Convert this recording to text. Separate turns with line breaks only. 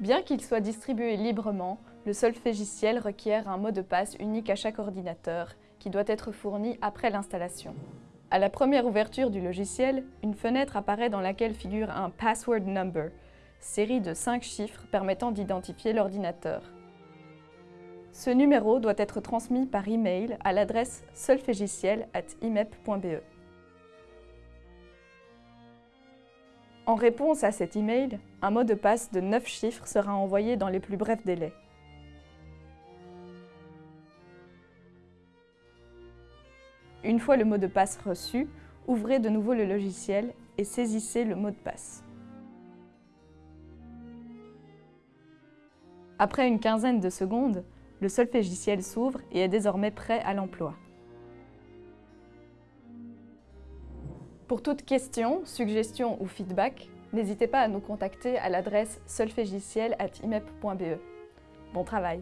Bien qu'il soit distribué librement, le solfégiciel requiert un mot de passe unique à chaque ordinateur, qui doit être fourni après l'installation. À la première ouverture du logiciel, une fenêtre apparaît dans laquelle figure un Password Number, série de 5 chiffres permettant d'identifier l'ordinateur. Ce numéro doit être transmis par email à l'adresse solfégiciel.imep.be. En réponse à cet email, un mot de passe de 9 chiffres sera envoyé dans les plus brefs délais. Une fois le mot de passe reçu, ouvrez de nouveau le logiciel et saisissez le mot de passe. Après une quinzaine de secondes, le solfégiciel s'ouvre et est désormais prêt à l'emploi. Pour toute question, suggestion ou feedback, n'hésitez pas à nous contacter à l'adresse solfégiciel.imep.be. Bon travail